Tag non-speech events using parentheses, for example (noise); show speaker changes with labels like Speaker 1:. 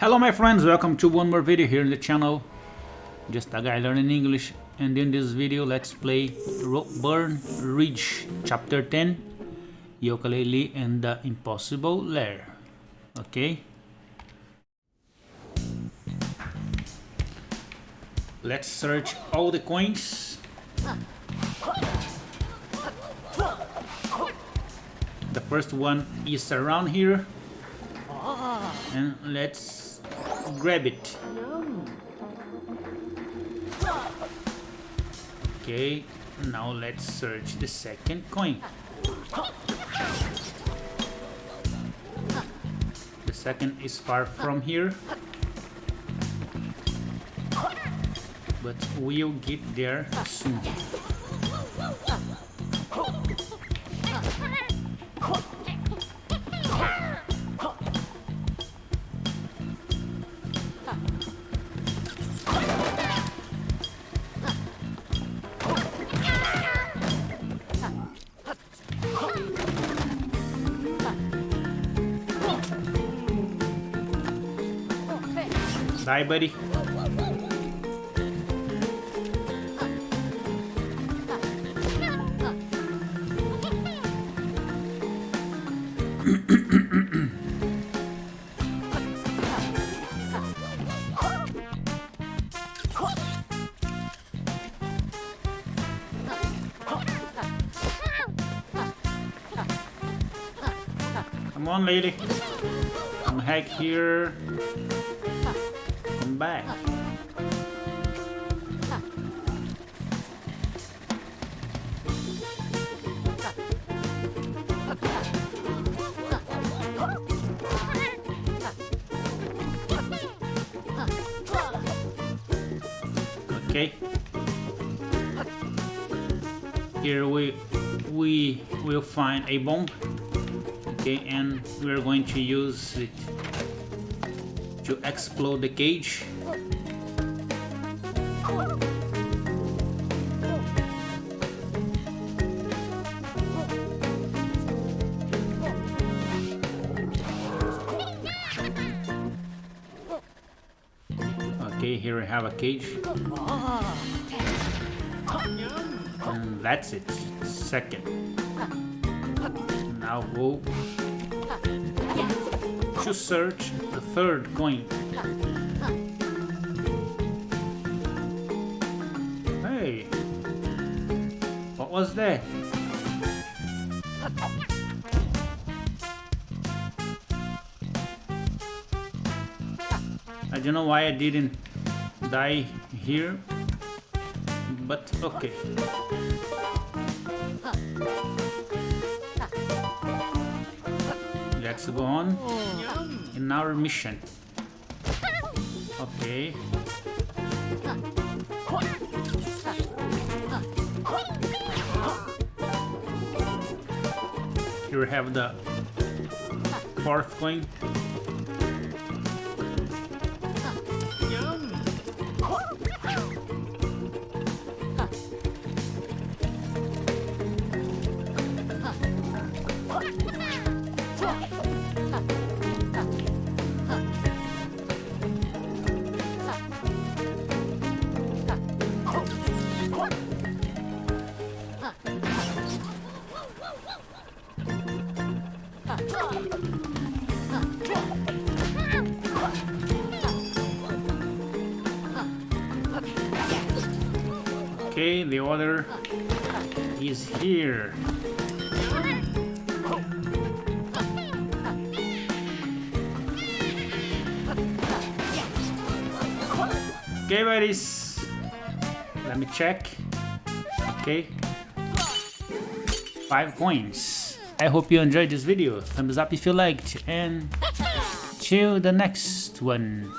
Speaker 1: Hello my friends, welcome to one more video here in the channel. Just a guy learning English and in this video let's play Burn Ridge Chapter 10 Yooka-Laylee and the Impossible Lair. Okay. Let's search all the coins. The first one is around here. And let's grab it. Okay, now let's search the second coin. The second is far from here. But we'll get there soon. Bye, buddy. Come on, lady. Come hack here. Back. Okay. Here we we will find a bomb. Okay, and we're going to use it to explode the cage. Okay, here we have a cage. And that's it. Second. Now go to search the third coin. Hey, what was that? I don't know why I didn't die here, but okay. Let's go on in our mission. Okay. Here we have the fourth coin. Okay, the order is here. Okay, buddies. Let me check. Okay. Five coins. I hope you enjoyed this video. Thumbs up if you liked. And (laughs) till the next one.